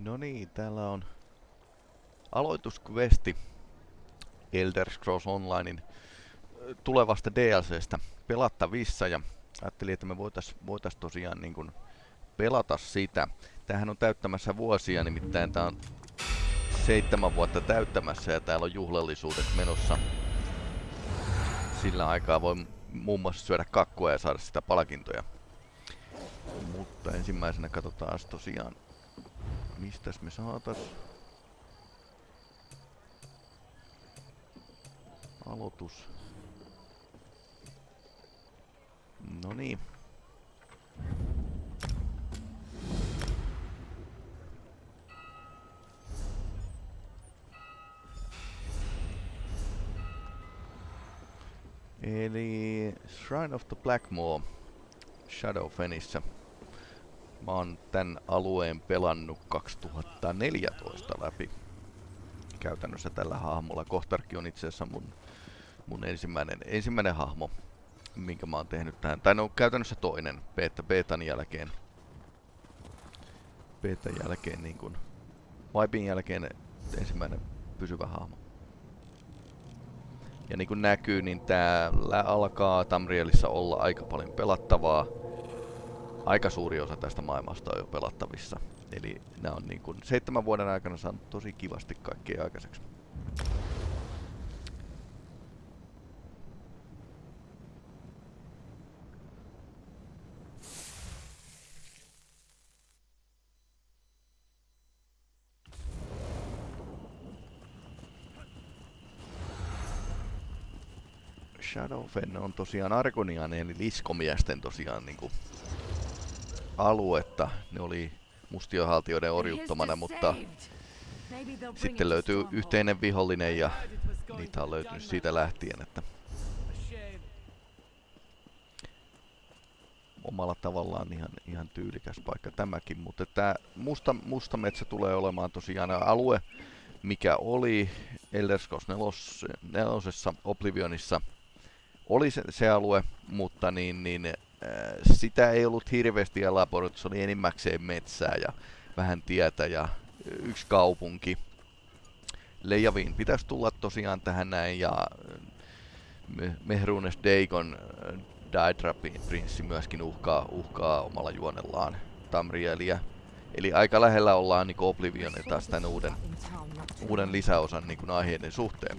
No niin, täällä on aloituskvesti Elder Scrolls Onlinein tulevasta DLCstä pelattavissa ja ajattelin, että me voitais, voitais tosiaan niin kuin pelata sitä. Tähän on täyttämässä vuosia, nimittäin tää on seitsemän vuotta täyttämässä ja täällä on juhlallisuudet menossa. Sillä aikaa voi muun muassa syödä kakkua ja saada sitä palkintoja. Mutta ensimmäisenä katsotaan tosiaan Mistäs me saatas? Aloitus. No niin. Eli Shrine of the Blackmoor Shadowfenissä. Mä oon tän alueen pelannut 2014 läpi. Käytännössä tällä hahmolla. Kohtarki on itse asiassa mun, mun ensimmäinen, ensimmäinen hahmo, minkä mä oon tehnyt tähän. Tai no käytännössä toinen, beta, betan jälkeen. Betan jälkeen niin kun, Vipin jälkeen ensimmäinen pysyvä hahmo. Ja niin kuin näkyy, niin täällä alkaa Tamrielissa olla aika paljon pelattavaa aika suuri osa tästä maailmasta on jo pelattavissa. Eli nämä on niin kuin seitsemän vuoden aikana saanut tosi kivasti kaikkea aikaiseksi. Shadowfen on tosiaan Argonian eli liskomiesten tosiaan niinku aluetta. Ne oli mustiohaltijoiden orjuttomana, mutta sitten löytyy yhteinen vihollinen ja niitä on löytynyt siitä lähtien, että omalla tavallaan ihan, ihan tyylikäs paikka tämäkin, mutta tämä musta, musta metsä tulee olemaan tosiaan alue, mikä oli Elder Scrolls 4, Oblivionissa, oli se, se alue, mutta niin, niin sitä ei ollut hirveästi elaborioitu, se oli enimmäkseen metsää ja vähän tietä ja yksi kaupunki. Leijaviin pitäisi tulla tosiaan tähän näin ja Mehrunes Dagon Daedra prinssi myöskin uhkaa, uhkaa omalla juonellaan Tamrielia. Eli aika lähellä ollaan niin Oblivion taas tämän uuden, uuden lisäosan niin aiheiden suhteen.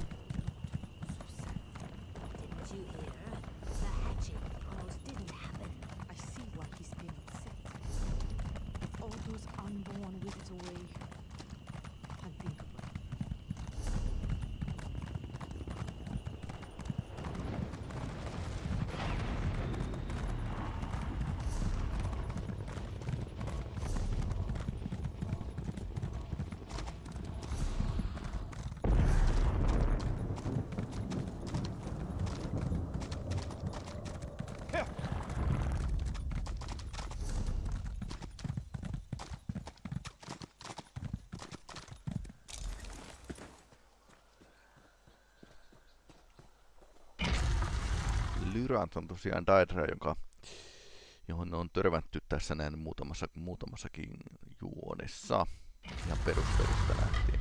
On tosiaan Daedra, joka, johon on törmätty tässä näin muutamassa, muutamassakin juonessa. ja perustelusta lähtien.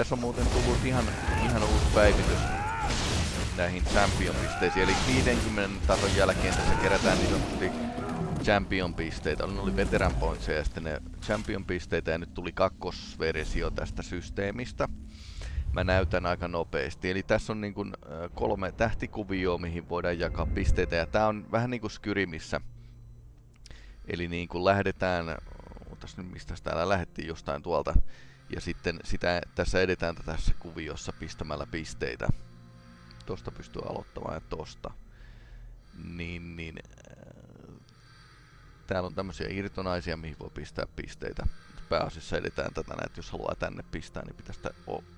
Tässä on muuten tullut ihan, ihan uusi päivitys näihin champion-pisteisiin. Eli 50 tason jälkeen tässä kerätään niin sanotusti champion-pisteitä. Ne oli veteran pointseja ja sitten ne champion-pisteitä ja nyt tuli kakkosversio tästä systeemistä. Mä näytän aika nopeasti. Eli tässä on niin kuin kolme tähtikuvioa, mihin voidaan jakaa pisteitä. Ja tää on vähän niin kuin Skyrimissä. Eli niin kuin lähdetään, otas nyt mistä täällä lähdettiin jostain tuolta ja sitten sitä, tässä edetään tässä kuviossa pistämällä pisteitä. Tosta pystyy aloittamaan ja tosta. Niin, niin äh, täällä on tämmöisiä irtonaisia, mihin voi pistää pisteitä. pääasiassa edetään tätä, että jos haluaa tänne pistää, niin pitäisi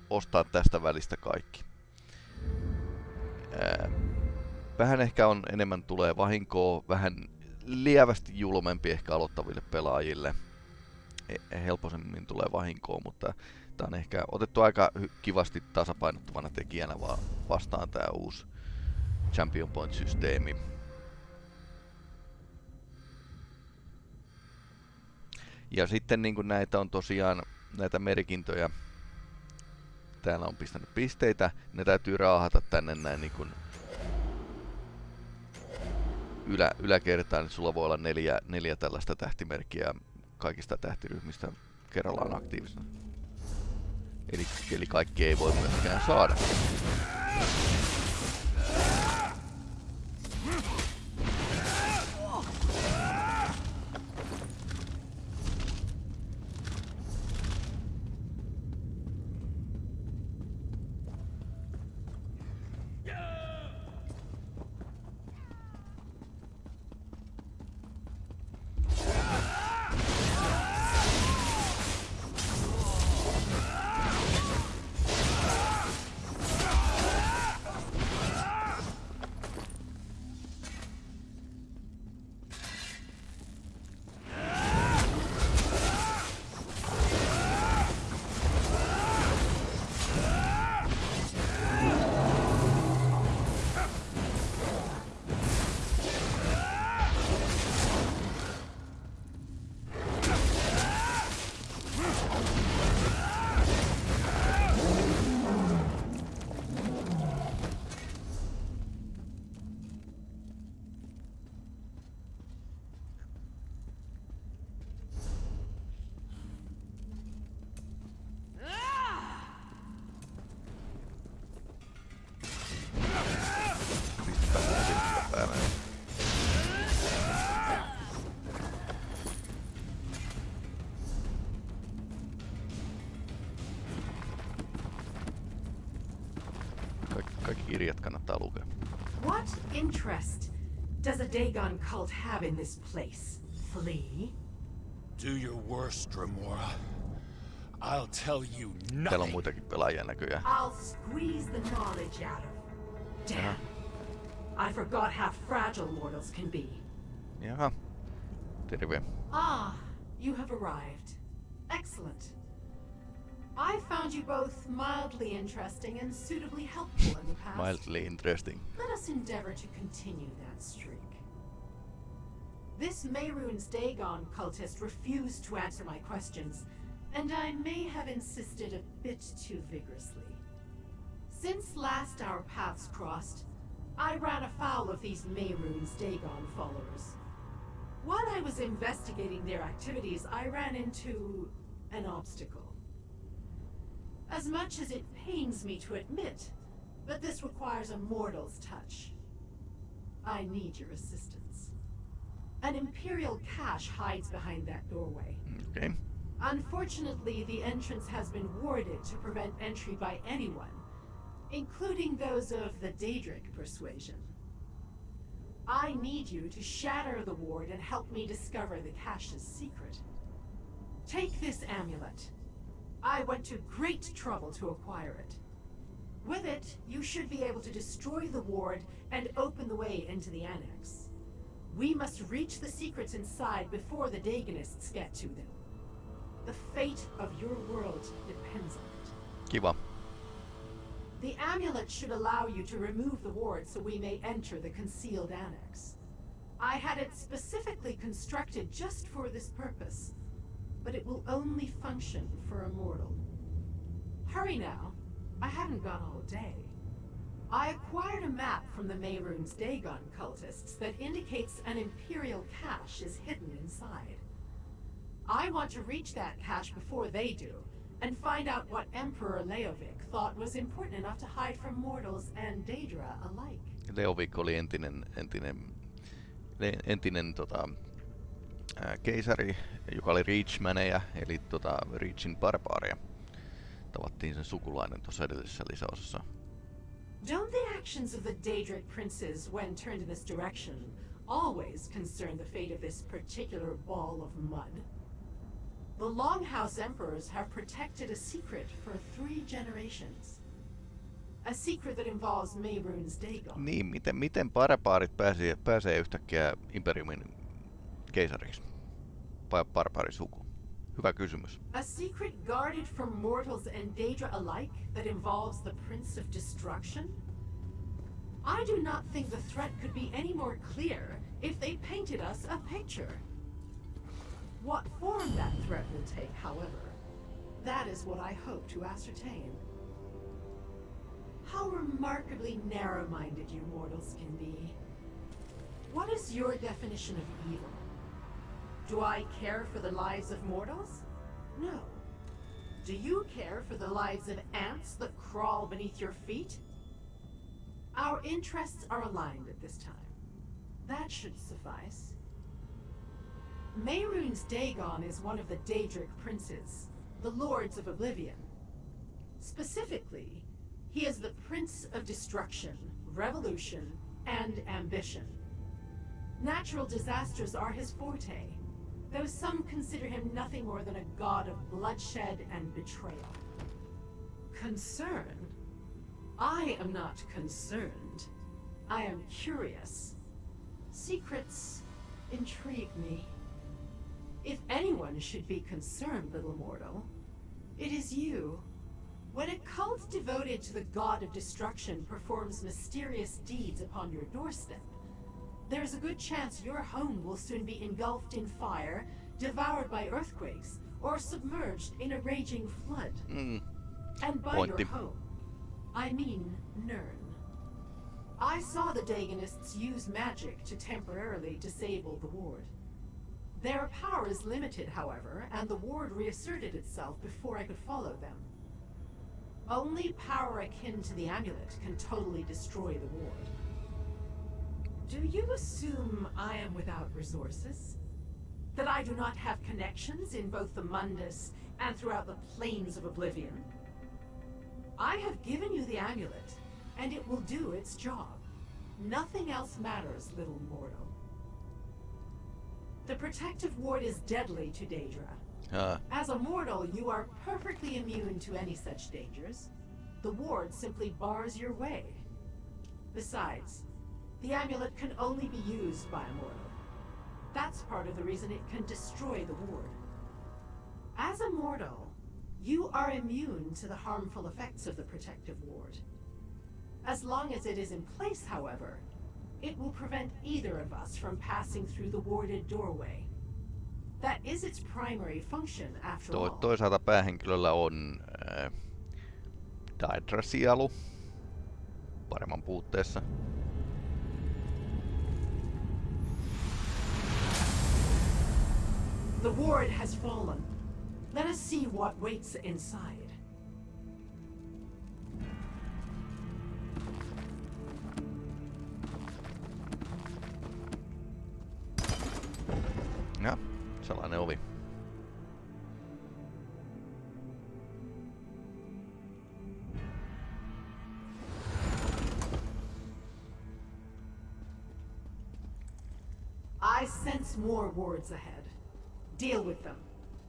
ostaa tästä välistä kaikki. Ää, vähän ehkä on enemmän tulee vahinkoa, vähän lievästi julmempi ehkä aloittaville pelaajille. Helposemmin tulee vahinkoa, mutta tämä on ehkä otettu aika kivasti tasapainottavana tekijänä vaan vastaan tämä uusi Champion Point-systeemi. Ja sitten niin kuin näitä on tosiaan näitä merkintöjä, täällä on pistänyt pisteitä, ne täytyy raahata tänne näin niin kuin ylä, yläkertaan, niin sulla voi olla neljä, neljä tällaista tähtimerkkiä kaikista tähtiryhmistä kerrallaan aktiivisena. Eli, eli kaikki ei voi myöskään saada. Interest does a Dagon cult have in this place? Flee? Do your worst, Dremora. I'll tell you nothing. Täällä on muitakin pelaajia näköjään. I'll squeeze the knowledge out of. Damn. I forgot how fragile mortals can be. Yeah. Jaha. Terve. Ah, you have arrived. Excellent. I found you both mildly interesting and suitably helpful in the past. mildly interesting. Let us endeavor to continue that streak. This Mehrunes Dagon cultist refused to answer my questions, and I may have insisted a bit too vigorously. Since last our paths crossed, I ran afoul of these Mehrunes Dagon followers. While I was investigating their activities, I ran into an obstacle. As much as it pains me to admit, but this requires a mortal's touch. I need your assistance. An Imperial cache hides behind that doorway. Okay. Unfortunately, the entrance has been warded to prevent entry by anyone, including those of the Daedric persuasion. I need you to shatter the ward and help me discover the cache's secret. Take this amulet. I went to great trouble to acquire it. With it, you should be able to destroy the ward and open the way into the annex. We must reach the secrets inside before the Dagonists get to them. The fate of your world depends on it. Kiva. The amulet should allow you to remove the ward so we may enter the concealed annex. I had it specifically constructed just for this purpose but it will only function for a mortal. Hurry now. I haven't got all day. I acquired a map from the Mehrunes Dagon cultists that indicates an Imperial cache is hidden inside. I want to reach that cache before they do, and find out what Emperor Leovic thought was important enough to hide from mortals and Daedra alike. Leovic oli entinen, entinen, entinen tota, keisari, joka oli Reachmaneja, eli tota Reachin barbaaria. Tavattiin sen sukulainen tuossa edellisessä lisäosassa. Don't the actions of the Daedric princes when turned in this direction always concern the fate of this particular ball of mud? The Longhouse Emperors have protected a secret for three generations. A secret that involves Mayrune's Dagon. Niin, miten, miten barbaarit pääsee, pääsee yhtäkkiä Imperiumin keisariksi? Vai? Hyvä kysymys. A secret guarded from mortals and Daedra alike that involves the Prince of Destruction? I do not think the threat could be any more clear if they painted us a picture. What form that threat will take, however, that is what I hope to ascertain. How remarkably narrow-minded you mortals can be. What is your definition of evil? Do I care for the lives of mortals? No. Do you care for the lives of ants that crawl beneath your feet? Our interests are aligned at this time. That should suffice. Mehrunes Dagon is one of the Daedric princes, the Lords of Oblivion. Specifically, he is the Prince of Destruction, Revolution, and Ambition. Natural disasters are his forte, though some consider him nothing more than a god of bloodshed and betrayal. Concern? I am not concerned. I am curious. Secrets intrigue me. If anyone should be concerned, little mortal, it is you. When a cult devoted to the god of destruction performs mysterious deeds upon your doorstep, there's a good chance your home will soon be engulfed in fire, devoured by earthquakes, or submerged in a raging flood. Mm. And by Pointti. your home, I mean Nirn. I saw the Dagonists use magic to temporarily disable the ward. Their power is limited, however, and the ward reasserted itself before I could follow them. Only power akin to the amulet can totally destroy the ward. Do you assume I am without resources? That I do not have connections in both the Mundus and throughout the plains of Oblivion? I have given you the amulet, and it will do its job. Nothing else matters, little mortal. The protective ward is deadly to Daedra. Ah, As a mortal, you are perfectly immune to any such dangers. The ward simply bars your way. Besides, the amulet can only be used by a mortal. That's part of the reason it can destroy the ward. As a mortal, you are immune to the harmful effects of the protective ward. As long as it is in place, however, it will prevent either of us from passing through the warded doorway. That is its primary function, after toi, all. toisaalta päähenkilöllä on äh, Daedra-sielu. Paremman puutteessa. The ward has fallen. Let us see what waits inside. Ja, sellainen ovi. I sense more wards ahead. Deal with them.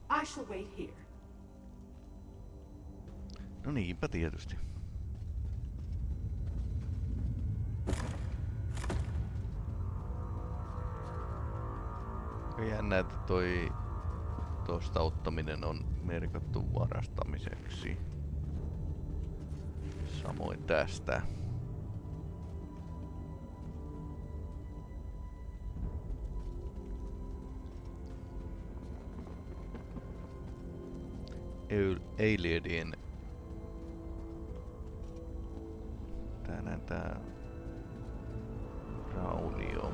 I shall wait here. No niinpä tietysti. Aika jännä, että toi tosta ottaminen on merkattu varastamiseksi. Samoin tästä. Eu- Alienien Täällä tää raunio.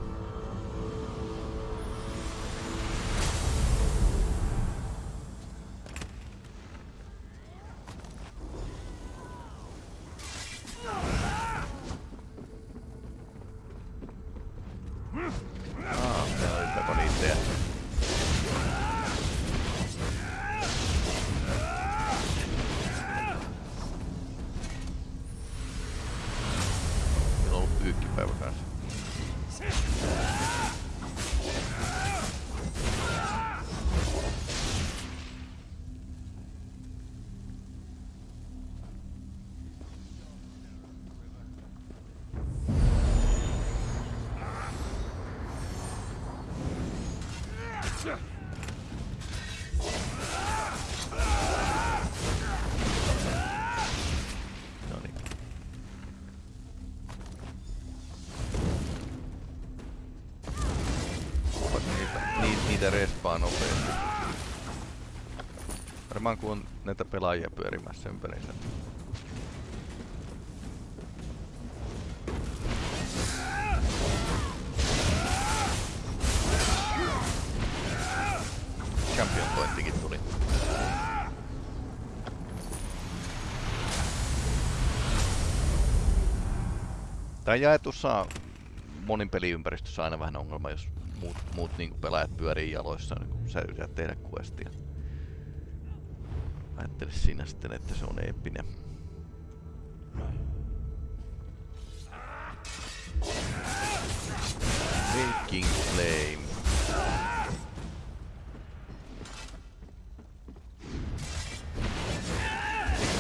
Ah, täällä oli peponiitteja. Meillä on ollut Varmaan kun on näitä pelaajia pyörimässä ympärissä. Champion pointtikin tuli. Tää jaetussa monin peliympäristössä aina vähän ongelma, jos muut, muut niin pelaajat pyörii jaloissa, niin kun sä yrität tehdä questia. Ajattele siinä sitten, että se on eeppinen. Making flame.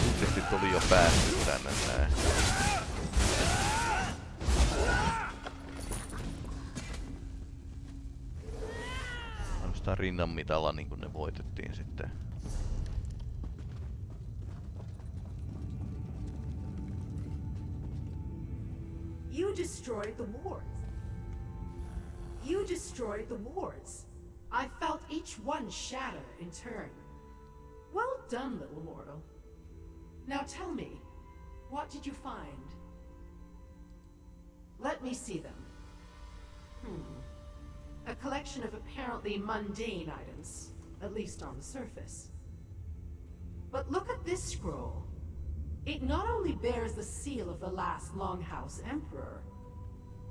Ilmeisesti oli jo päästy tänne näin. Ainoastaan rinnan mitalla niin kuin ne voitettiin sitten. Shatter in turn. Well done, little mortal. Now tell me, what did you find? Let me see them. Hmm. A collection of apparently mundane items, at least on the surface. But look at this scroll. It not only bears the seal of the last Longhouse Emperor,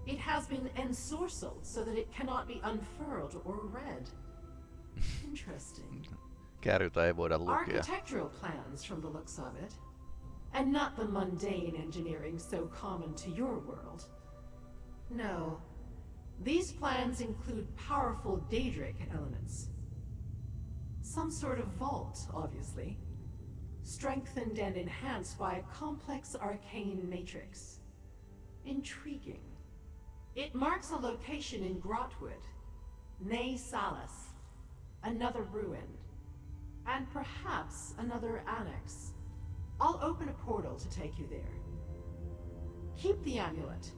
it has been ensorcelled so that it cannot be unfurled or read. Interesting. Ei voida lukea. Architectural plans from the looks of it. And not the mundane engineering so common to your world. No. These plans include powerful Daedric elements. Some sort of vault, obviously. Strengthened and enhanced by a complex arcane matrix. Intriguing. It marks a location in Grahtwood, Nay Salas, another ruin, and perhaps another annex. I'll open a portal to take you there. Keep the amulet.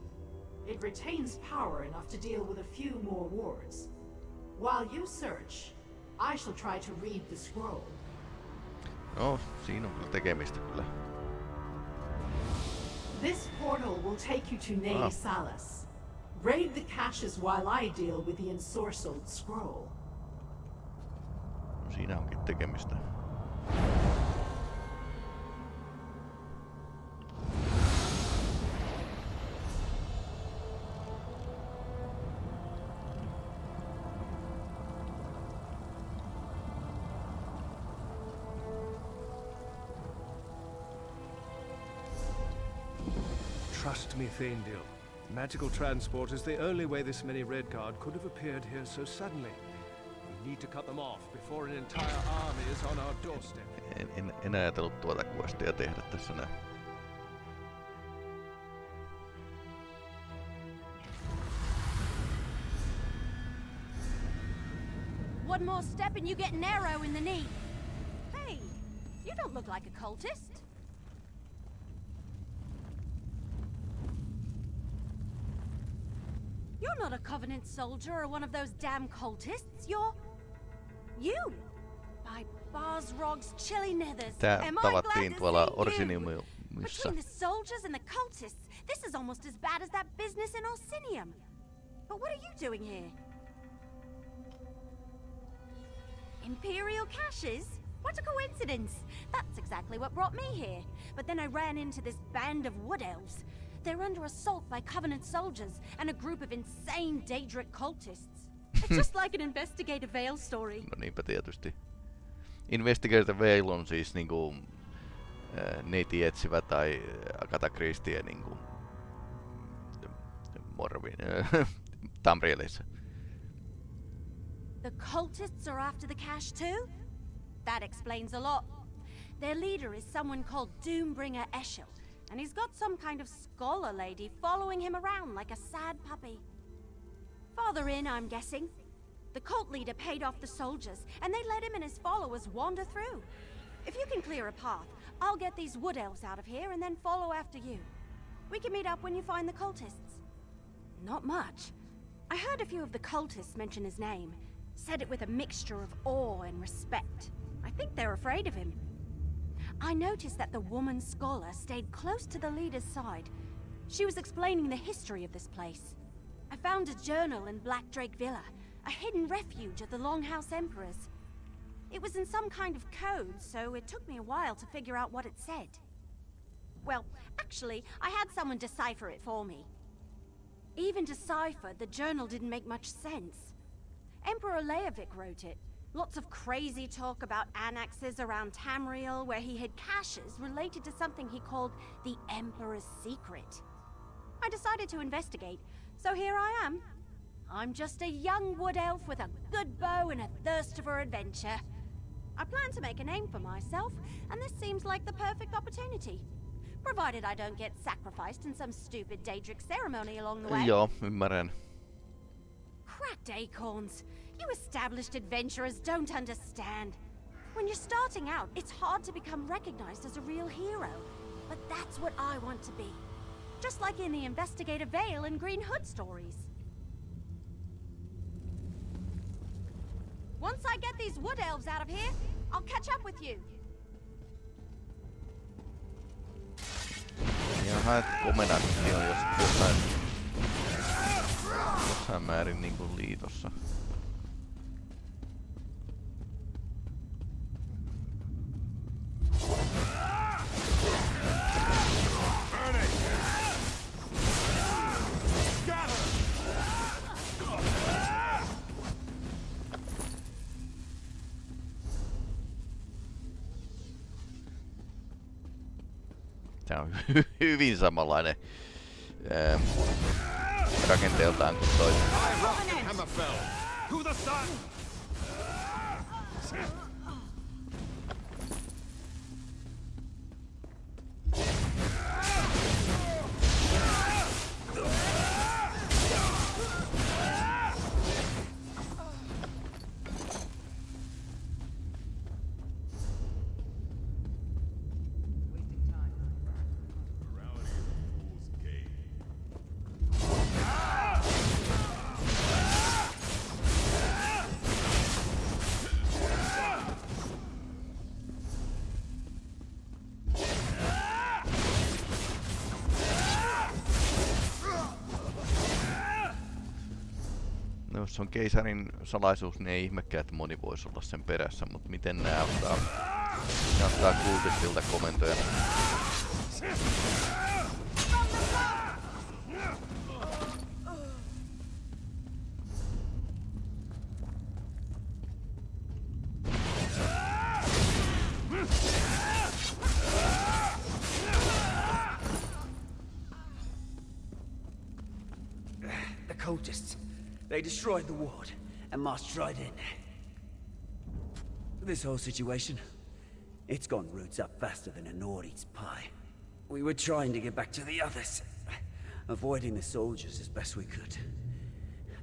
It retains power enough to deal with a few more wards. While you search, I shall try to read the scroll. No, siinä on kyllä tekemistä kyllä. This portal will take you to Nay Ah. Salas. Raid the caches while I deal with the ensorcelled scroll. Siinä onkin tekemistä. Trust me, Thaindil. Magical transport is the only way this many Redguard could have appeared here so suddenly. We need to cut them off before an entire army is on our doorstep. En, en, en ajatellut tuota questia tehdä tässä näin. One more step and you get an arrow in the knee. Hey, you don't look like a cultist. You're not a Covenant soldier or one of those damn cultists. You're... you! By Barsrog's chilly nethers. Tää Am I glad tavattiin tuolla? Orsiniumissa. Between the soldiers and the cultists, this is almost as bad as that business in Orsinium. But what are you doing here? Imperial caches? What a coincidence! That's exactly what brought me here. But then I ran into this band of wood elves. They're under assault by Covenant soldiers and a group of insane Daedric cultists. It's just like an Investigator Vale story. No niinpä tietysti. Investigator Vale on siis niinku äh, neiti etsivä tai äh, Agatha Christie niinku Morvin äh, Tamrielissa. The cultists are after the cache too? That explains a lot. Their leader is someone called Doombringer Eshel, and he's got some kind of scholar lady following him around like a sad puppy. Farther in, I'm guessing. The cult leader paid off the soldiers, and they let him and his followers wander through. If you can clear a path, I'll get these wood elves out of here and then follow after you. We can meet up when you find the cultists. Not much. I heard a few of the cultists mention his name. Said it with a mixture of awe and respect. I think they're afraid of him. I noticed that the woman scholar stayed close to the leader's side. She was explaining the history of this place. I found a journal in Black Drake Villa, a hidden refuge of the Longhouse Emperors. It was in some kind of code, so it took me a while to figure out what it said. Well, actually, I had someone decipher it for me. Even deciphered, the journal didn't make much sense. Emperor Leovic wrote it. Lots of crazy talk about annexes around Tamriel where he hid caches related to something he called the Emperor's Secret. I decided to investigate, so here I am. I'm just a young wood elf with a good bow and a thirst for adventure. I plan to make a name for myself, and this seems like the perfect opportunity. Provided I don't get sacrificed in some stupid Daedric ceremony along the way. Joo, ymmärrän. Cracked acorns. You established adventurers don't understand. When you're starting out, it's hard to become recognized as a real hero. But that's what I want to be. Just like in the Investigator Vale and Green Hood stories. Once I get these wood elves out of here, I'll catch up with you. Jaha, että komennantti on jos, jossain, jossain määrin niinku liitossa. tää on hyvin samanlainen ää, rakenteeltaan kuin toinen. Jos on keisarin salaisuus, niin ei ihmekään, että moni voisi olla sen perässä, mutta miten nää ottaa, ne ottaa kultistilta komentoja? Destroyed the ward and marched right in. This whole situation, it's gone roots up faster than a Nord eats pie. We were trying to get back to the others, avoiding the soldiers as best we could.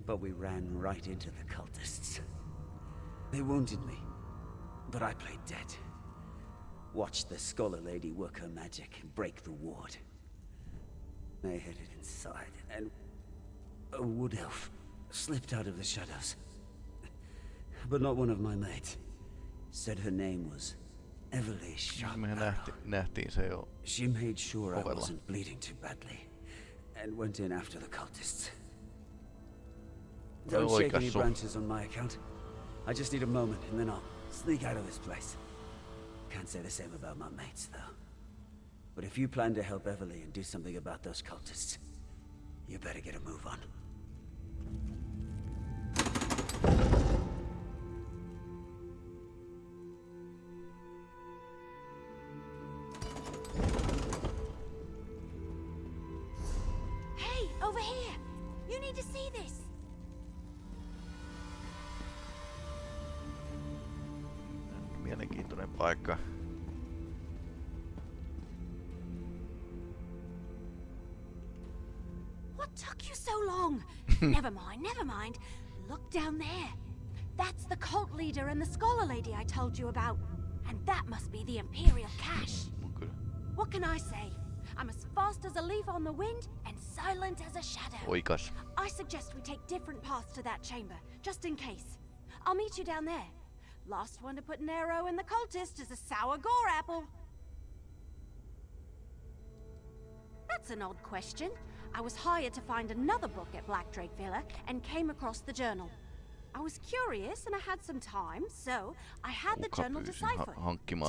But we ran right into the cultists. They wounded me, but I played dead. Watched the Scholar Lady work her magic and break the ward. They headed inside, and a wood elf slipped out of the shadows. But not one of my mates. Said her name was Eveli Sharp. nähti, nähtiin se jo. She made sure I wasn't bleeding too badly, and went in after the cultists. Don't shake any branches on my account. I just need a moment, and then I'll sneak out of this place. Can't say the same about my mates, though. But if you plan to help Eveli and do something about those cultists, you better get a move on. Mielenkiintoinen paikka. What took you so long? never mind, never mind. Look down there. That's the cult leader and the scholar lady I told you about. And that must be the Imperial cache. What can I say? I'm as fast as a leaf on the wind and silent as a shadow. oikas. I suggest we take different paths to that chamber, just in case. I'll meet you down there. Last one to put an arrow in the cultist is a sour gore apple. That's an odd question. I was hired to find another book at Black Drake Villa and came across the journal. I was curious and I had some time, so I had the journal deciphered.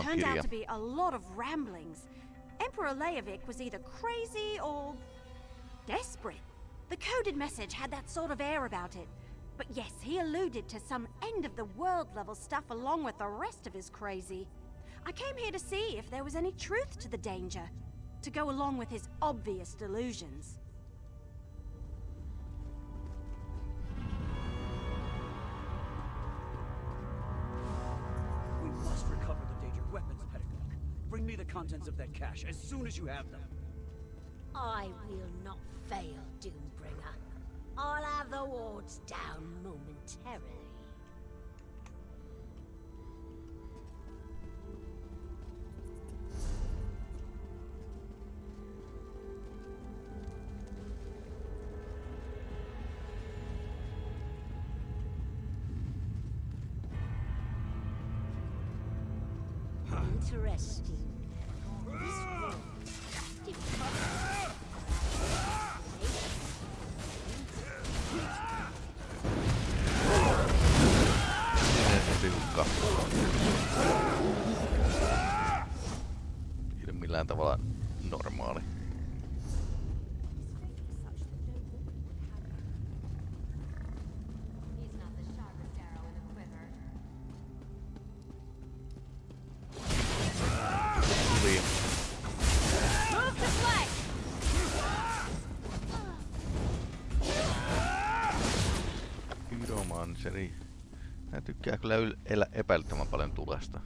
Turned out to be a lot of ramblings. Emperor Leovic was either crazy or desperate. The coded message had that sort of air about it. But yes, he alluded to some end of the world level stuff along with the rest of his crazy. I came here to see if there was any truth to the danger, to go along with his obvious delusions. Bring me the contents of that cache as soon as you have them. I will not fail, Doombringer. I'll have the wards down momentarily. Interesting. To flank! Pyromanseri. Mä tykkää kyllä yl- elä epäilyttävän paljon tulesta.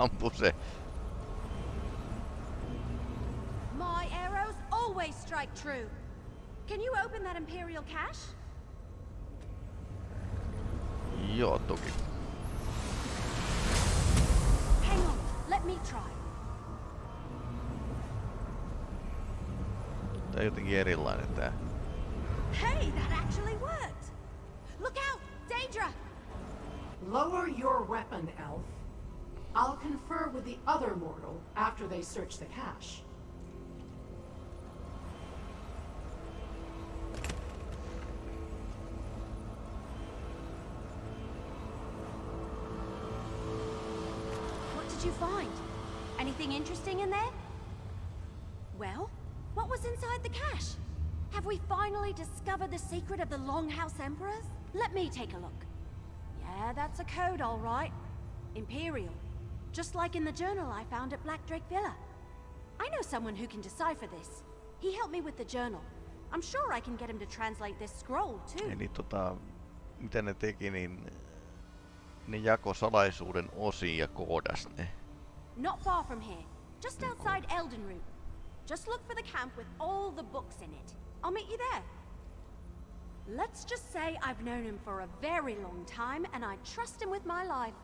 Se ampuu se. My arrows always strike true. Can you open that Imperial cache? Joo, toki. Hang on, let me try. Tää on jotenkin erilainen tää. Hey, that actually worked! Look out! Daedra! Lower your weapon, Elf. I'll confer with the other mortal after they search the cache. What did you find? Anything interesting in there? Well, what was inside the cache? Have we finally discovered the secret of the Longhouse Emperors? Let me take a look. Yeah, that's a code, all right. Imperial. Just like in the journal I found at Black Drake Villa. I know someone who can decipher this. He helped me with the journal. I'm sure I can get him to translate this scroll, too. Eli tota, mitä ne teki, niin ne jako salaisuuden osiin ja koodas ne. Not far from here, just outside Eldenroot. Just look for the camp with all the books in it. I'll meet you there. Let's just say I've known him for a very long time and I trust him with my life.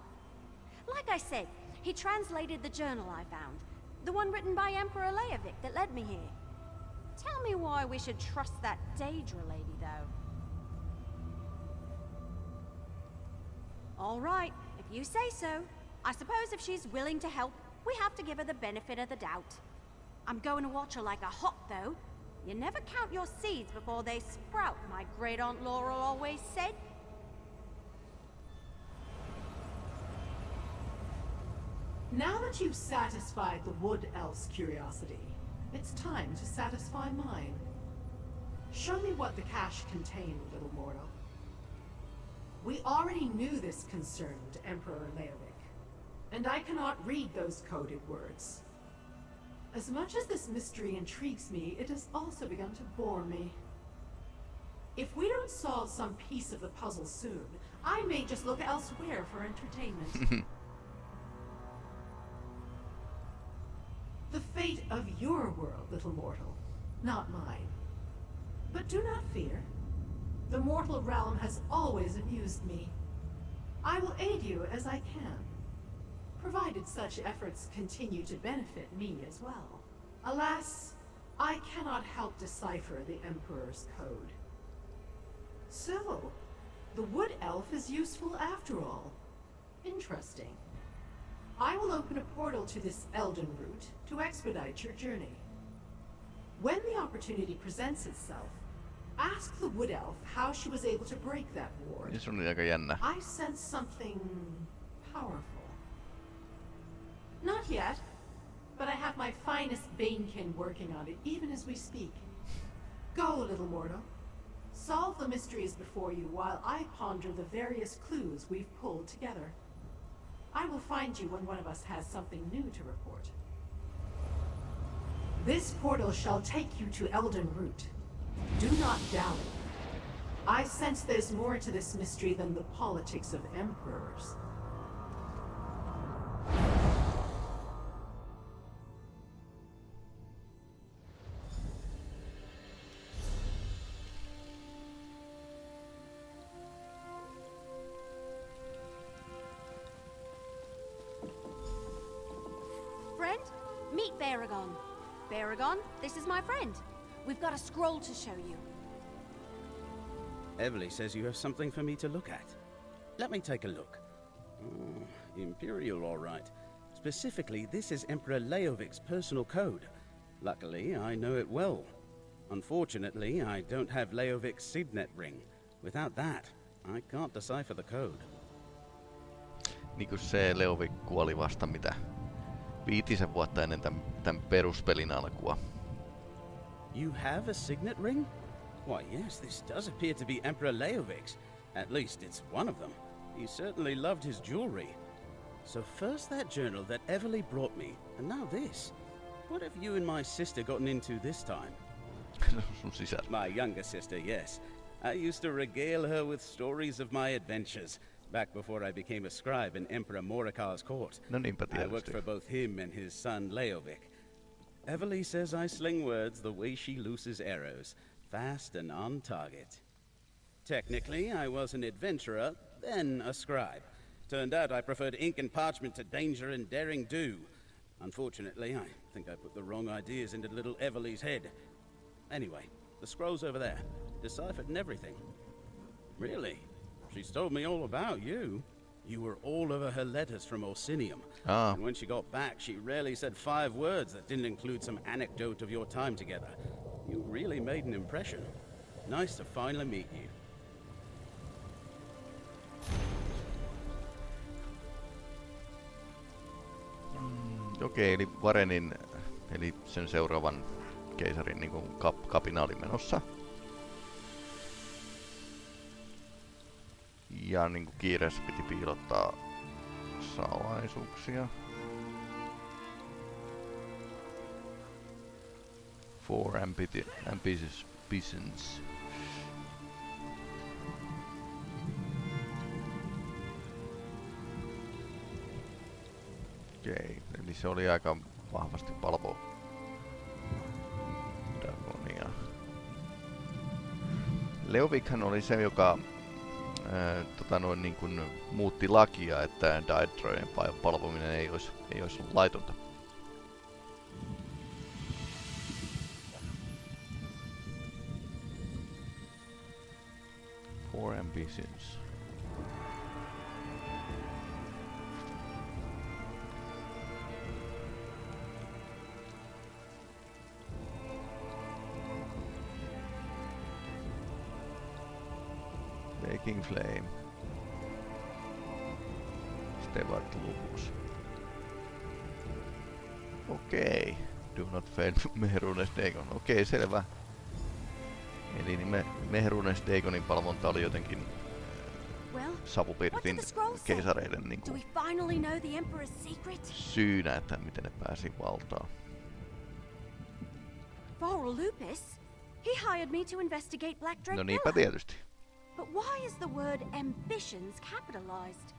Like I said, he translated the journal I found. The one written by Emperor Leovic that led me here. Tell me why we should trust that Daedra lady, though. All right, if you say so. I suppose if she's willing to help, we have to give her the benefit of the doubt. I'm going to watch her like a hawk, though. You never count your seeds before they sprout, my great aunt Laurel always said. Now that you've satisfied the Wood Elf's curiosity, it's time to satisfy mine. Show me what the cache contained, little mortal. We already knew this concerned Emperor Leovic, and I cannot read those coded words. As much as this mystery intrigues me, it has also begun to bore me. If we don't solve some piece of the puzzle soon, I may just look elsewhere for entertainment. your world, little mortal, not mine. But do not fear. The mortal realm has always amused me. I will aid you as I can, provided such efforts continue to benefit me as well. Alas, I cannot help decipher the Emperor's code. So, the Wood Elf is useful after all. Interesting. I will open a portal to this Elden Root to expedite your journey. When the opportunity presents itself, ask the Wood Elf how she was able to break that ward. On aika jännä. I sense something powerful. Not yet, but I have my finest Banekin working on it, even as we speak. Go, little mortal. Solve the mysteries before you while I ponder the various clues we've pulled together. I will find you when one of us has something new to report. This portal shall take you to Elden Root. Do not dally. I sense there's more to this mystery than the politics of emperors. Baragon, my friend. We've got a scroll to show you. Eveli says you have something for me to look at. Let me take a look. Oh, Imperial, all right. Specifically, this is Emperor Leovic's personal code. Luckily, I know it well. Unfortunately, I don't have Leovic's signet ring. Without that, I can't decipher the code. Niin kuin se Leovik kuoli vasta mitä viitisen vuotta ennen tämän, tämän peruspelin alkua. You have a signet ring? Why, yes, this does appear to be Emperor Leovic's. At least it's one of them. He certainly loved his jewelry. So first that journal that Eveli brought me, and now this. What have you and my sister gotten into this time? Sun sisar. My younger sister, yes. I used to regale her with stories of my adventures, back before I became a scribe in Emperor Moricar's court. No niinpä I worked for both him and his son Leovic. Eveli says I sling words the way she looses arrows, fast and on target. Technically, I was an adventurer, then a scribe. Turned out I preferred ink and parchment to danger and daring do. Unfortunately, I think I put the wrong ideas into little Eveli's head. Anyway, the scroll's over there, deciphered and everything. Really? She's told me all about you. You were all over her letters from Orsinium. Ah. And when she got back, she rarely said five words that didn't include some anecdote of your time together. You really made an impression. Nice to finally meet you. Okei, eli Varenin, eli sen seuraavan keisarin niin kap, kapina oli menossa. Ja niin kuin kiireessä piti piilottaa salaisuuksia. Four ambiti- ambitious ambitions. Okei, eli se oli aika vahvasti palvo. Leovikhan oli se, joka ää, tota noin, niin kuin muutti lakia, että Daedrojen palvominen ei olisi, ei olisi laitonta. Four ambitions. Flame. Stewart Lupus. Okei. Okay. Do not fail Mehrunes Dagon. Okei, okay, selvä. Eli niin me, Mehrunes Dagonin palvonta oli jotenkin Well, savupirtin keisareiden niin kuin syynä, että miten ne pääsi valtaan. Varl Lupus? He hired me to investigate Black Drake No niinpä tietysti. But why is the word ambitions capitalized?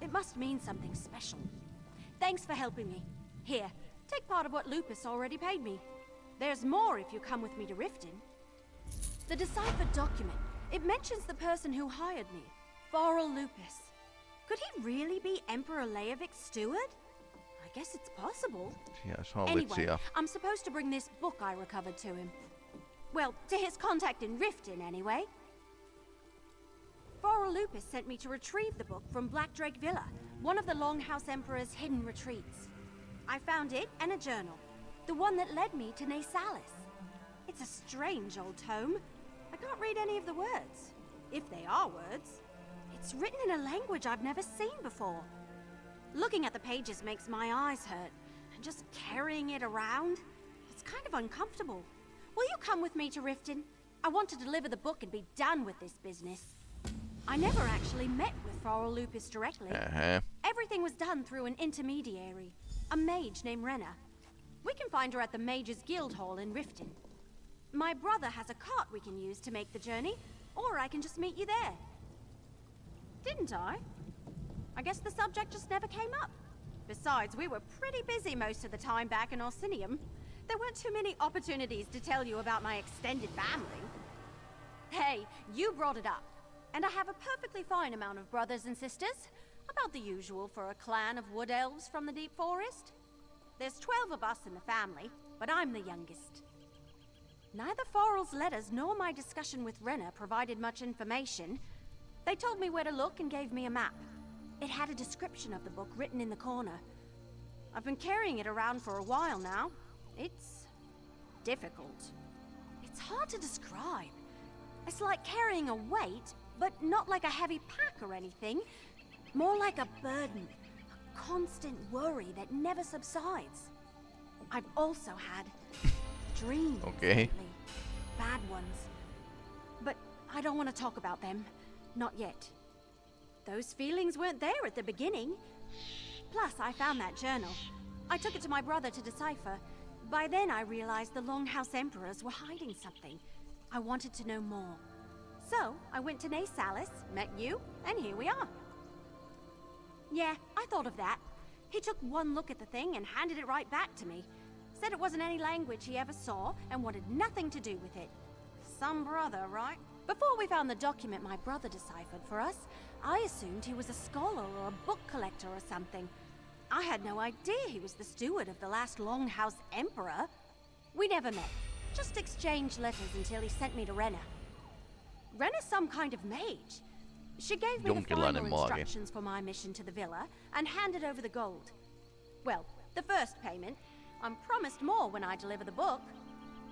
It must mean something special. Thanks for helping me. Here, take part of what Lupus already paid me. There's more if you come with me to Riften. The deciphered document. It mentions the person who hired me, Varl Lupus. Could he really be Emperor Leovic's steward? I guess it's possible. Sijaishollitsi Anyway, ja I'm supposed to bring this book I recovered to him. Well, to his contact in Riften, anyway. Varl Lupus sent me to retrieve the book from Black Drake Villa, one of the Longhouse Emperor's hidden retreats. I found it and a journal, the one that led me to Nasalis. It's a strange old tome. I can't read any of the words, if they are words. It's written in a language I've never seen before. Looking at the pages makes my eyes hurt, and just carrying it around, it's kind of uncomfortable. Will you come with me to Riften? I want to deliver the book and be done with this business. I never actually met with Farrell Lupus directly. Ähä. Everything was done through an intermediary, a mage named Renna. We can find her at the Mages Guild Hall in Riften. My brother has a cart we can use to make the journey, or I can just meet you there. Didn't I? I guess the subject just never came up. Besides, we were pretty busy most of the time back in Orsinium. There weren't too many opportunities to tell you about my extended family. Hey, you brought it up. And I have a perfectly fine amount of brothers and sisters. About the usual for a clan of wood elves from the deep forest. There's 12 of us in the family, but I'm the youngest. Neither Farrell's letters nor my discussion with Renna provided much information. They told me where to look and gave me a map. It had a description of the book written in the corner. I've been carrying it around for a while now. It's difficult. It's hard to describe. It's like carrying a weight, but not like a heavy pack or anything. More like a burden, a constant worry that never subsides. I've also had dreams Okay. lately. Bad ones. But I don't want to talk about them. Not yet. Those feelings weren't there at the beginning. Plus, I found that journal. I took it to my brother to decipher. By then, I realized the Longhouse Emperors were hiding something. I wanted to know more. So, I went to Nasalis, met you, and here we are. Yeah, I thought of that. He took one look at the thing and handed it right back to me. Said it wasn't any language he ever saw and wanted nothing to do with it. Some brother, right? Before we found the document my brother deciphered for us, I assumed he was a scholar or a book collector or something. I had no idea he was the steward of the last Longhouse Emperor. We never met, just exchanged letters until he sent me to Renna. Renna's some kind of mage. She gave me the final instructions for my mission to the villa and handed over the gold. Well, the first payment. I'm promised more when I deliver the book.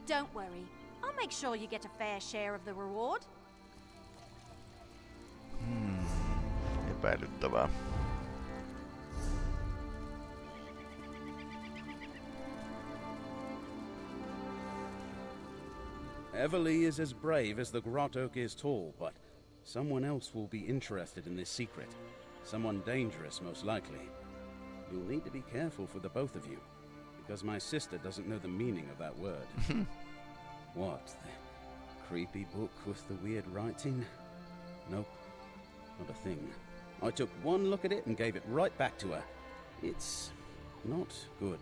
Don't worry. I'll make sure you get a fair share of the reward. Hmm. Epäilyttävää. Eveli is as brave as the Grot Oak is tall, but someone else will be interested in this secret. Someone dangerous, most likely. You'll need to be careful for the both of you, because my sister doesn't know the meaning of that word. what? The creepy book with the weird writing? Nope, not a thing. I took one look at it and gave it right back to her. It's not good.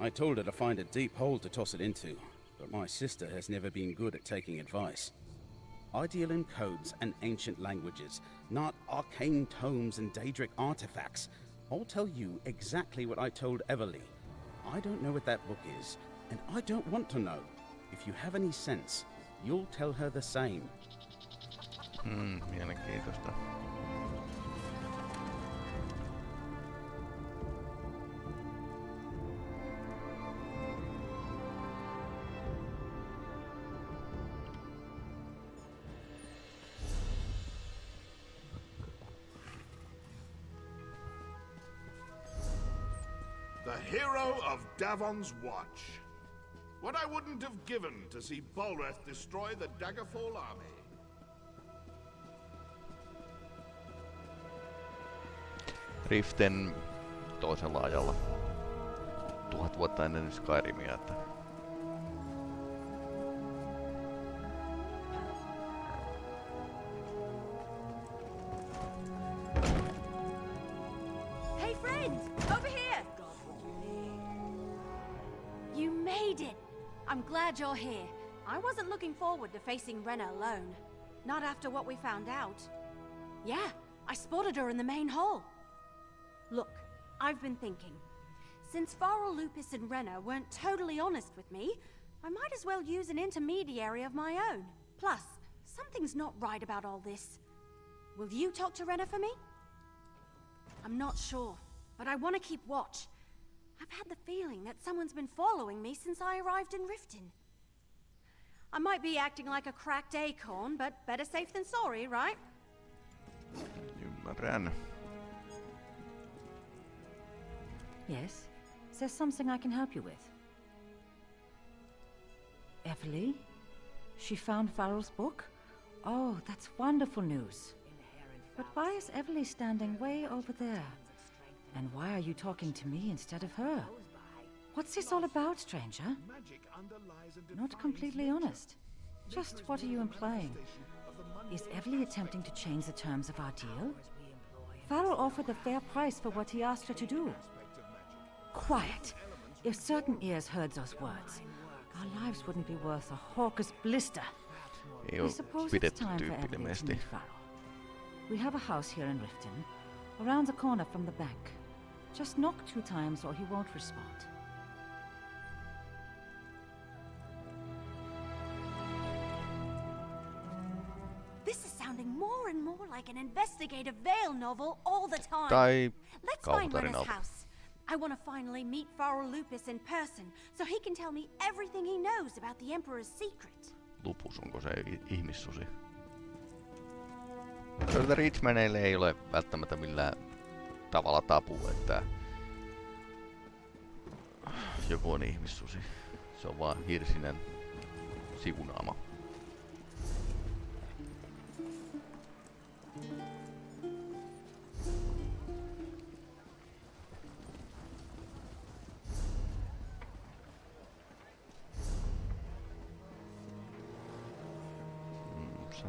I told her to find a deep hole to toss it into, but my sister has never been good at taking advice. I deal in codes and ancient languages, not arcane tomes and Daedric artifacts. I'll tell you exactly what I told Eveli. I don't know what that book is, and I don't want to know. If you have any sense, you'll tell her the same. Hmm, mielenkiintoista. Davon's Watch. What I wouldn't have given to see Balreth destroy the Daggerfall army. Riften toisella ajalla. Tuhat vuotta ennen Skyrimia, että wasn't looking forward to facing Renna alone. Not after what we found out. Yeah, I spotted her in the main hall. Look, I've been thinking. Since Farrell, Lupus, and Renna weren't totally honest with me, I might as well use an intermediary of my own. Plus, something's not right about all this. Will you talk to Renna for me? I'm not sure, but I want to keep watch. I've had the feeling that someone's been following me since I arrived in Riften. I might be acting like a cracked acorn, but better safe than sorry, right? ymmärrän. Yes? Is there something I can help you with? Eveli? She found Farrell's book? Oh, that's wonderful news. But why is Eveli standing way over there? And why are you talking to me instead of her? What's this all about, stranger? Not completely honest. Just what are you implying? Is Eveli attempting to change the terms of our deal? Farrell offered a fair price for what he asked her to do. Quiet! If certain ears heard those words, our lives wouldn't be worth a hawker's blister. Ei I suppose it's time for Eveli to meet Farrell. We have a house here in Riften, around the corner from the bank. Just knock two times or he won't respond. Like an investigative Vale novel all the time. Tai Let's find Renna's kauhutarinalta. house. I want to finally meet Farrell Lupus in person, so he can tell me everything he knows about the Emperor's secret. Lupus, onko se ihmissusi? Joilta Richmaneille ei ole välttämättä millään tavalla tabu, että joku on ihmissusi. Se on vaan hirsinen sivunaama.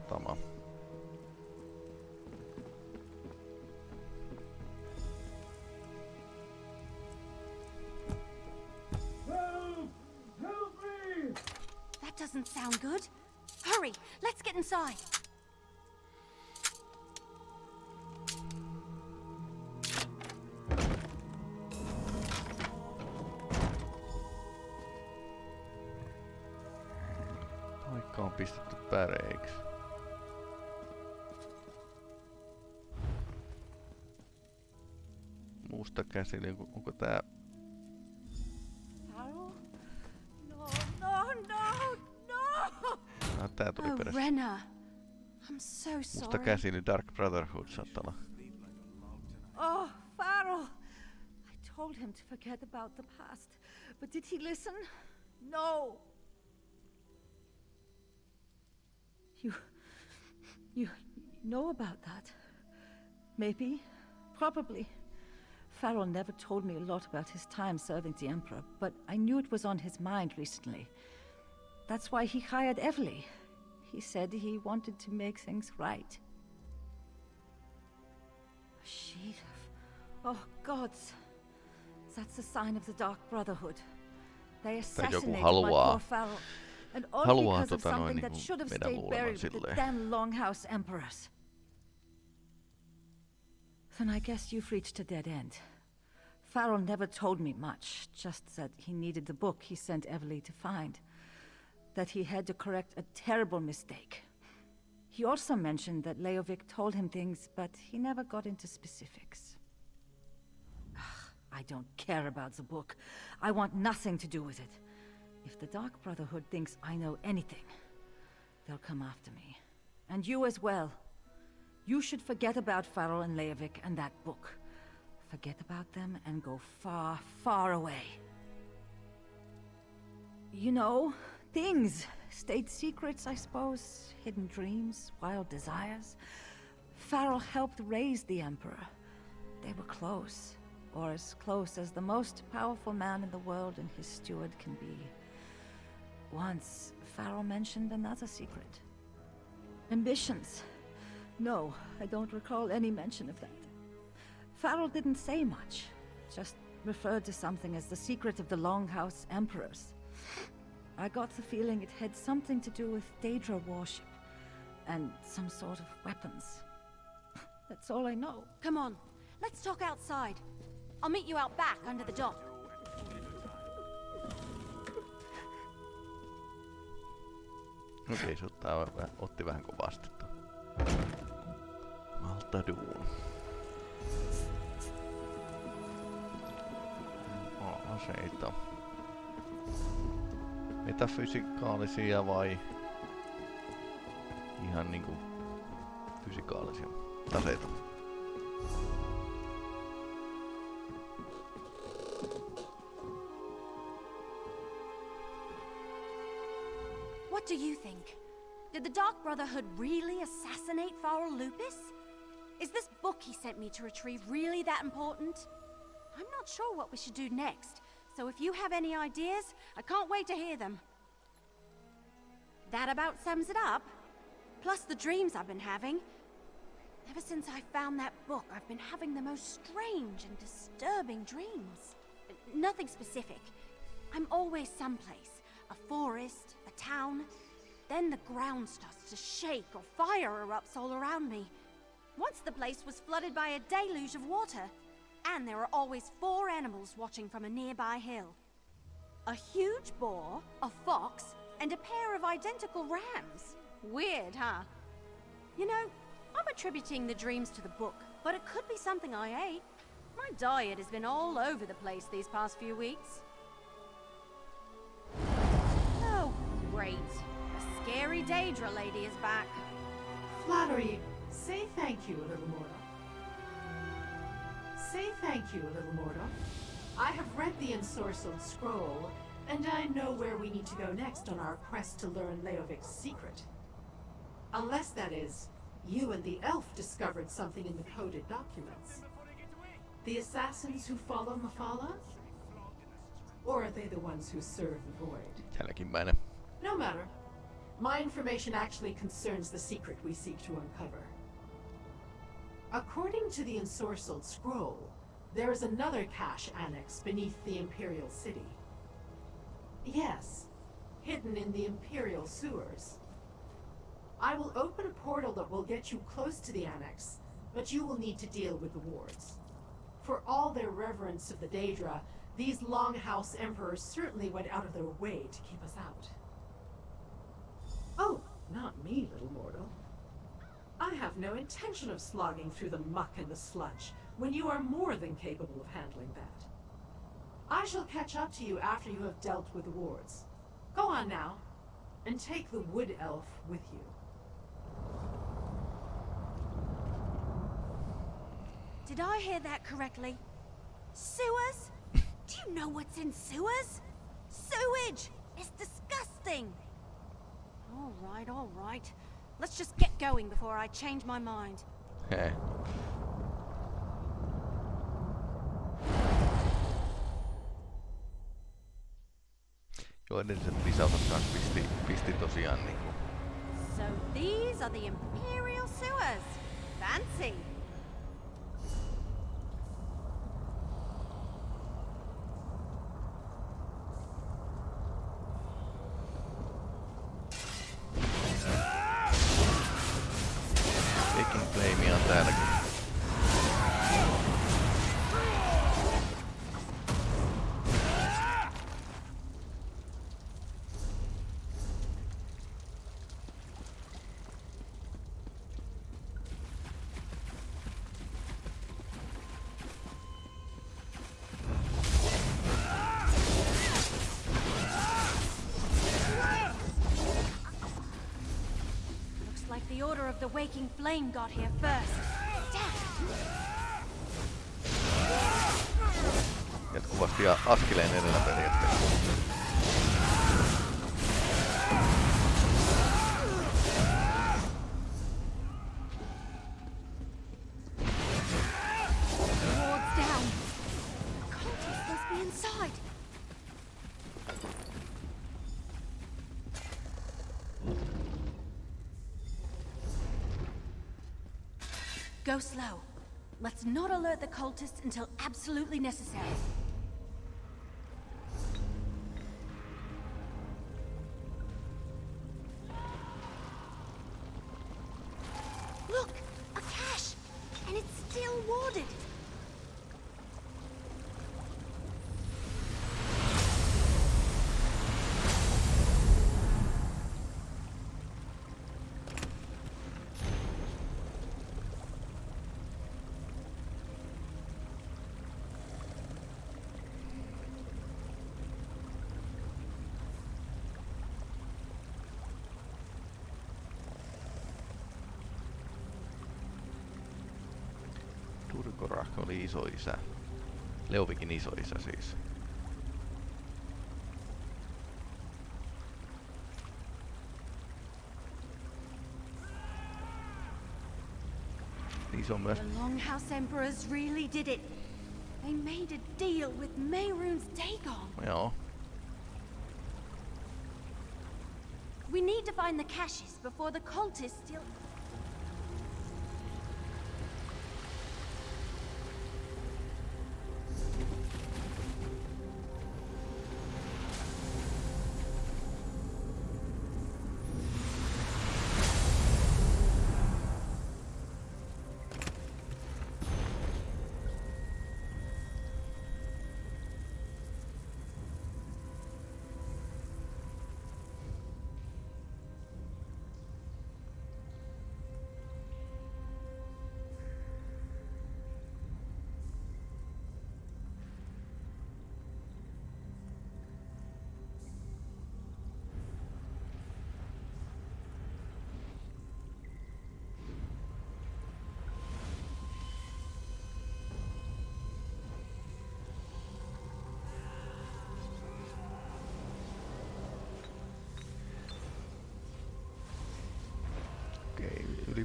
Satama. That doesn't sound good. Hurry, let's get inside. Musta käsili, onko- tää... No, no, no, no! Ah, tää tuli Oh, perässä. Renna. I'm so Musta sorry. käsili Dark Brotherhood saattaa. Oh, Farrell! I told him to forget about the past, but did he listen? No! You. You know about that? Maybe. Probably. Farrell never told me a lot about his time serving the Emperor, but I knew it was on his mind recently. That's why he hired Eveli. He said he wanted to make things right. A sheet of... Oh, gods. That's a sign of the Dark Brotherhood. They assassinated my poor Farrell. And all because of something that should have stayed buried with the damn Longhouse Emperors. Then I guess you've reached a dead end. Farrell never told me much, just that he needed the book he sent Eveli to find. That he had to correct a terrible mistake. He also mentioned that Leovic told him things, but he never got into specifics. Ugh, I don't care about the book. I want nothing to do with it. If the Dark Brotherhood thinks I know anything, they'll come after me. And you as well. You should forget about Farrell and Leovic and that book. Forget about them and go far, far away. You know, things. State secrets, I suppose. Hidden dreams, wild desires. Farrell helped raise the Emperor. They were close. Or as close as the most powerful man in the world and his steward can be. Once, Farrell mentioned another secret. Ambitions. No, I don't recall any mention of that. Farrell didn't say much, just referred to something as the secret of the Longhouse Emperors. I got the feeling it had something to do with Daedra worship and some sort of weapons. That's all I know. Come on, let's talk outside. I'll meet you out back under the dock. Okei, se ottaa, vä- otti vähän kovasti tuo. Aseita. Vai ihan niinku fysikaalisia taseita? What do you think? Did the Dark Brotherhood really assassinate Farrell Lupus? Is this book he sent me to retrieve really that important? I'm not sure what we should do next, so if you have any ideas, I can't wait to hear them. That about sums it up. Plus the dreams I've been having. Ever since I found that book, I've been having the most strange and disturbing dreams. Nothing specific. I'm always someplace. A forest, a town. Then the ground starts to shake or fire erupts all around me. Once the place was flooded by a deluge of water. And there are always four animals watching from a nearby hill. A huge boar, a fox, and a pair of identical rams. Weird, huh? You know, I'm attributing the dreams to the book, but it could be something I ate. My diet has been all over the place these past few weeks. Oh, great. The scary Daedra lady is back. Flattery, say thank you, little mortal. Say thank you, little mortal. I have read the ensorcelled scroll, and I know where we need to go next on our quest to learn Leovic's secret. Unless, that is, you and the elf discovered something in the coded documents. The assassins who follow Mephala? Or are they the ones who serve the Void? No matter. My information actually concerns the secret we seek to uncover. According to the ensorcelled scroll, there is another cache annex beneath the Imperial City. Yes, hidden in the Imperial sewers. I will open a portal that will get you close to the annex, but you will need to deal with the wards. For all their reverence of the Daedra, these Longhouse Emperors certainly went out of their way to keep us out. Oh, not me, little mortal. I have no intention of slogging through the muck and the sludge when you are more than capable of handling that. I shall catch up to you after you have dealt with the wards. Go on now, and take the wood elf with you. Did I hear that correctly? Sewers? Do you know what's in sewers? Sewage! It's disgusting! All right, all right. Let's just get going before I change my mind. Hei. Joo, edelliset lisäosat kanssa pisti, pisti tosiaan niinku So these are the Imperial sewers. Fancy. Of the Waking Flame got here first. Jatkuvasti a- askeleen edellä periaatteessa. The cultists until absolutely necessary. Look! A cache! And it's still warded! Durcorach oli isoisä. Leuvikin isoisä siis. On myös The Longhouse Emperors really did it. They made a deal with Mehrunes Dagon. Joo. We need to find the caches before the cultists steal.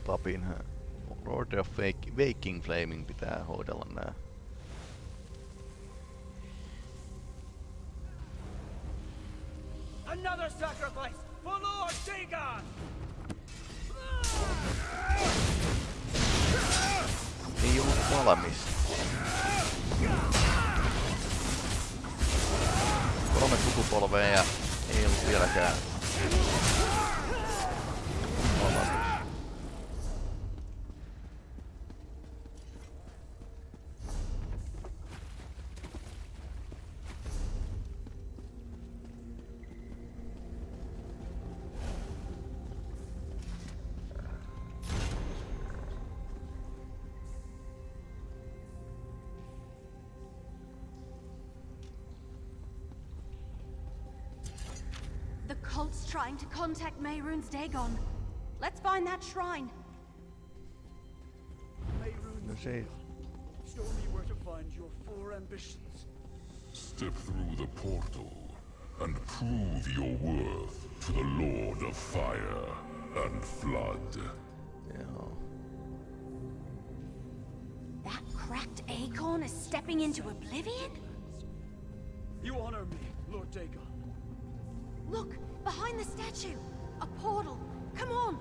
Papin. Lord of Waking Flaming pitää hoidella nää. Another sacrifice for Lord Dagon! Ei ollut valmis. Kolme sukupolvea ja ei ollut vieläkään trying to contact Mehrunes Dagon. Let's find that shrine. No se ei... Show me where to find your four ambitions. Step through the portal and prove your worth to the Lord of Fire and Flood. Joo. That cracked acorn is stepping into oblivion? You honor me, Lord Dagon. Look, behind the statue. A portal. Come on.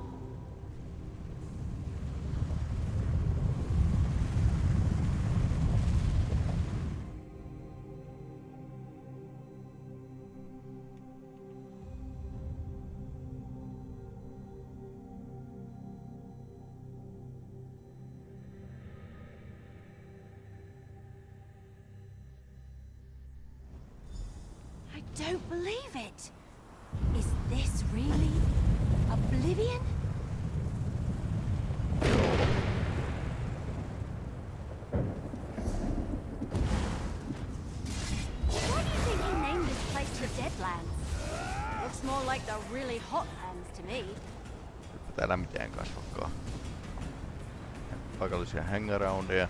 I don't believe it. Is this really Oblivion? Why do you think he named this place the Deadlands? Looks more like the really hot lands to me. täällä mitään kasvakaan. Paikallisia hangaroundeja.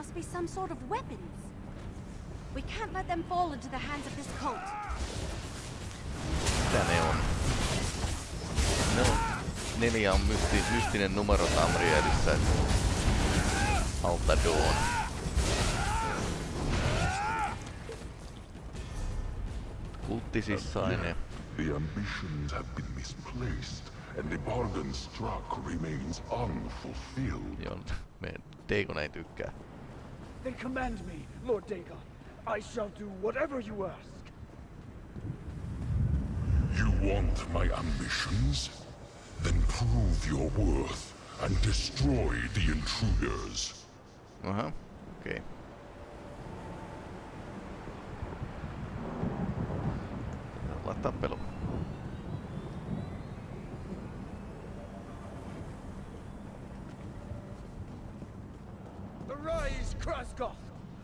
Must be some sort of weapons. We can't let them fall into the hands of this cult. Mitä ne on? Ne on... Neljä on mysti, mystinen numero Tamrielissä. Alta Dawn. Kulttisissain The ambitions have been misplaced, and the bargain struck remains unfulfilled. Joo, meidän Dagon ei tykkää. Then command me, Lord Dagon. I shall do whatever you ask. You want my ambitions? Then prove your worth and destroy the intruders. Aha, okei. Okay. Olla tappelu. Arise, Kraskoth!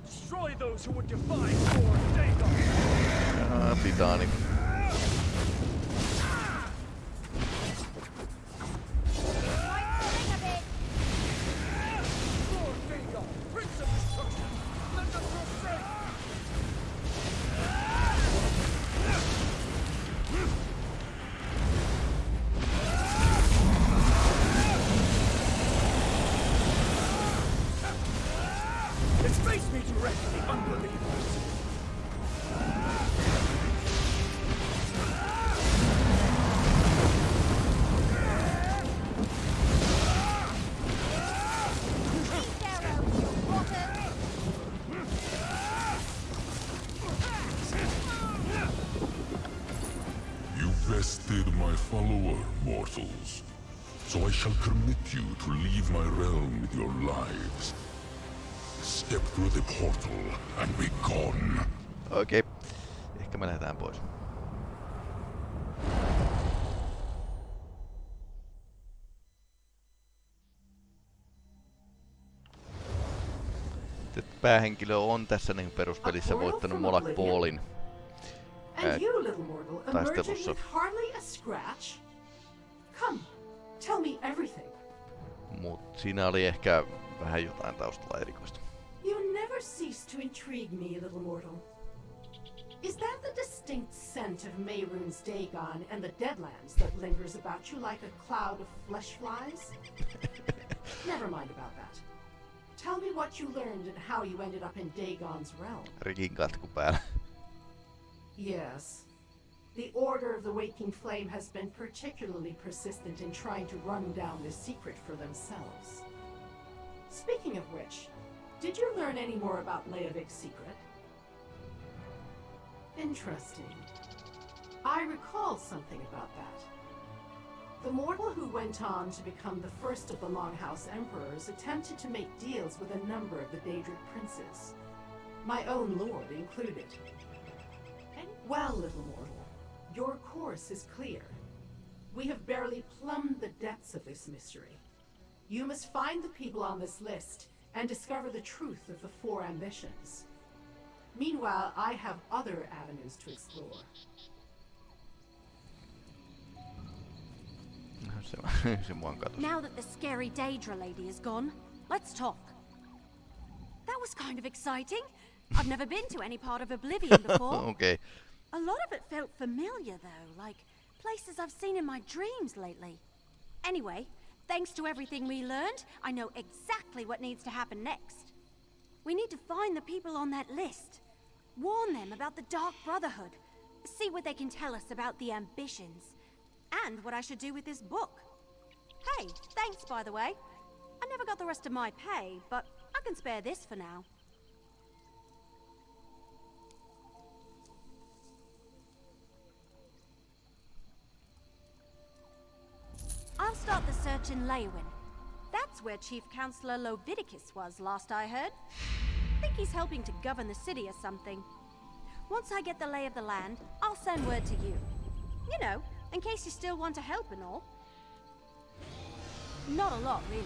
Destroy those who would defy Dagon! Titaani. Lord päähenkilö on tässä niin peruspelissä voittanut Molak Paulin. Taistelussa. Mut siinä oli ehkä vähän jotain taustalla erikoista. You never cease to intrigue me, little mortal. Is that the distinct scent of Mayrune's Dagon and the Deadlands that lingers about you like a cloud of flesh flies? Never mind about that. Tell me what you learned and how you ended up in Dagon's realm. Rikin katku päällä. Yes. The Order of the Waking Flame has been particularly persistent in trying to run down this secret for themselves. Speaking of which, did you learn any more about Leovic's secret? Interesting. I recall something about that. The mortal who went on to become the first of the Longhouse Emperors attempted to make deals with a number of the Daedric princes. My own lord included. Well, little mortal, your course is clear. We have barely plumbed the depths of this mystery. You must find the people on this list and discover the truth of the four ambitions. Meanwhile, I have other avenues to explore. Now that the scary Daedra lady is gone, let's talk. That was kind of exciting. I've never been to any part of Oblivion before. okay. A lot of it felt familiar, though, like places I've seen in my dreams lately. Anyway, thanks to everything we learned, I know exactly what needs to happen next. We need to find the people on that list. Warn them about the Dark Brotherhood. See what they can tell us about the ambitions. And what I should do with this book. Hey, thanks, by the way. I never got the rest of my pay, but I can spare this for now. I'll start the search in Leyawiin. That's where Chief Counselor Lovidicus was last I heard. Think he's helping to govern the city or something. Once I get the lay of the land, I'll send word to you. You know, in case you still want to help and all. Not a lot, really.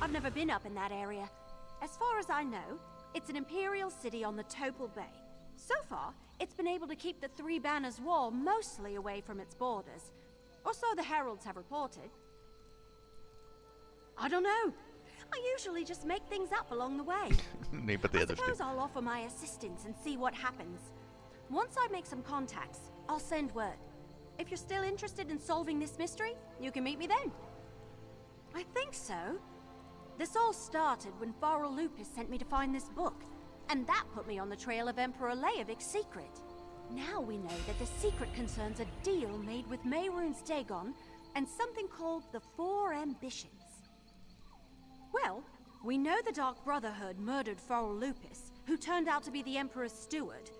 I've never been up in that area. As far as I know, it's an imperial city on the Topal Bay. So far, it's been able to keep the Three Banners War mostly away from its borders. Or so the heralds have reported. I don't know. I usually just make things up along the way. Niinpä I tietysti. suppose I'll offer my assistance and see what happens. Once I make some contacts, I'll send word. If you're still interested in solving this mystery, you can meet me then. I think so. This all started when Farrell Lupus sent me to find this book, and that put me on the trail of Emperor Leovic's secret. Now we know that the secret concerns a deal made with Mehrunes Dagon and something called the Four Ambitions. Well, we know the Dark Brotherhood murdered Farrell Lupus, who turned out to be the Emperor's steward.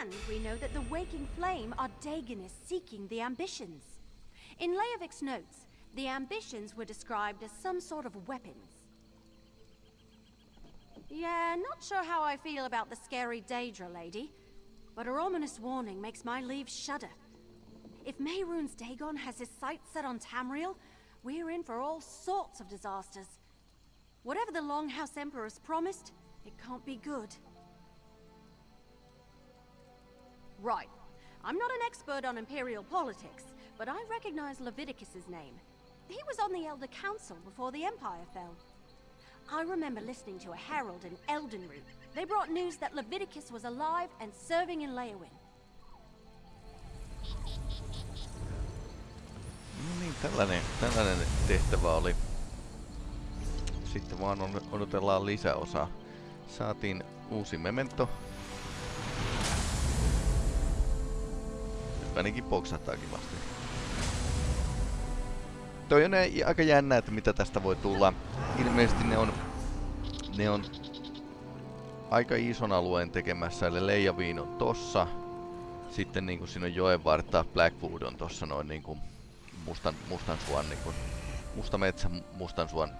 And we know that the Waking Flame are Dagonists seeking the ambitions. In Leovic's notes, the ambitions were described as some sort of weapons. Yeah, not sure how I feel about the scary Daedra lady, but her ominous warning makes my leaves shudder. If Mehrunes Dagon has his sights set on Tamriel, we're in for all sorts of disasters. Whatever the Longhouse Emperor's promised, it can't be good. Right. I'm not an expert on Imperial politics, but I recognize Lovidicus's name. He was on the Elder Council before the Empire fell. I remember listening to a herald in Elden Root. They brought news that Leviticus was alive and serving in Leyawiin. No niin, tällainen, tällainen tehtävä oli. Sitten vaan odotellaan lisäosaa. Saatiin uusi memento. Ainakin poksahtaa kivasti. Toi on aika jännä, että mitä tästä voi tulla. Ilmeisesti ne on, ne on aika ison alueen tekemässä, eli Leijaviin on tossa. Sitten niinku siinä on joen vartta, Blackwood on tossa noin niinku mustan, mustan suon, niinku, musta metsä mustan suon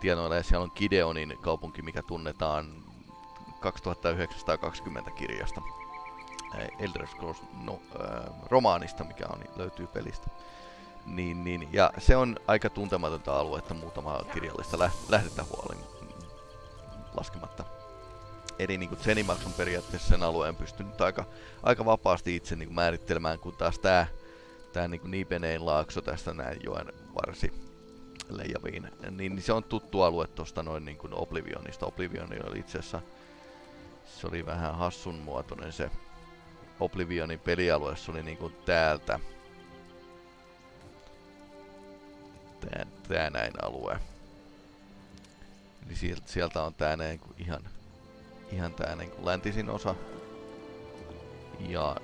tienoilla ja siellä on Gideonin kaupunki, mikä tunnetaan 2920 kirjasta. Elder Scrolls no, äh, romaanista, mikä on, niin löytyy pelistä. Niin, niin, ja se on aika tuntematonta aluetta muutama kirjallista lä- lähdettä huolin laskematta. Eli niin Zenimax on periaatteessa sen alueen pystynyt aika, aika vapaasti itse niin määrittelemään, kun taas tää, tää niin Niipenein laakso tästä näin joen varsi Leijaviin, niin, niin se on tuttu alue tosta noin niin kuin Oblivionista. Oblivion oli itse asiassa, se oli vähän hassun muotoinen se Oblivionin pelialue, se oli niin kuin täältä. Tää, tää näin alue. Eli sieltä, sieltä on tää näin kuin ihan, ihan tää niin kuin läntisin osa. Ja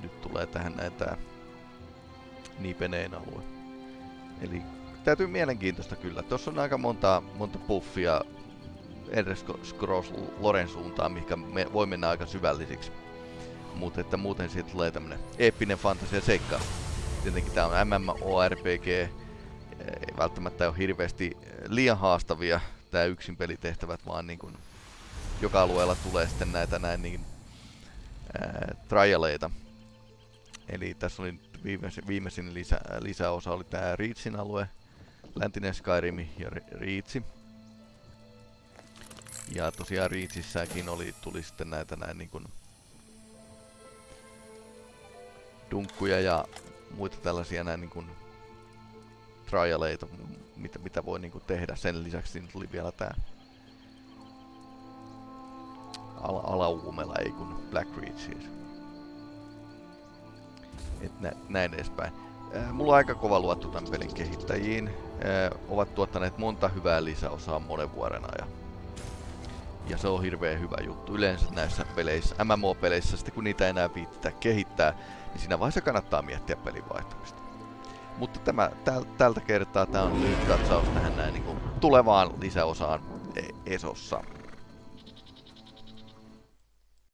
nyt tulee tähän näin tää Nipeneen alue. Eli täytyy mielenkiintoista kyllä. Tuossa on aika monta, monta buffia Elder Scrolls Loren suuntaan, mikä me voi mennä aika syvällisiksi. Mutta että muuten siitä tulee tämmönen eeppinen fantasia seikka. Tietenkin tää on MMORPG, välttämättä ole hirveästi liian haastavia tää yksin pelitehtävät, vaan niin kuin joka alueella tulee sitten näitä näin niin ää, trialeita. Eli tässä oli viimeisin, viimeisin lisä, lisäosa oli tää Reachin alue, läntinen Skyrim ja Reachi. Ja tosiaan Reachissäkin oli, tuli sitten näitä näin niin kuin dunkkuja ja muita tällaisia näin niin kuin trialeita, mitä, mitä voi niin kuin tehdä. Sen lisäksi siinä tuli vielä tää ala alauumela, ei kun Black Reach siis. Et nä näin edespäin. Äh, mulla on aika kova luotto tämän pelin kehittäjiin. Äh, ovat tuottaneet monta hyvää lisäosaa monen vuoden ajan. Ja se on hirveän hyvä juttu. Yleensä näissä peleissä, MMO-peleissä, sitten kun niitä enää viittää kehittää, niin siinä vaiheessa kannattaa miettiä pelin vaihtamista. Mutta tämä, täl, tältä kertaa tämä on lyhyt katsaus tähän näin niin kuin tulevaan lisäosaan e-, Esossa.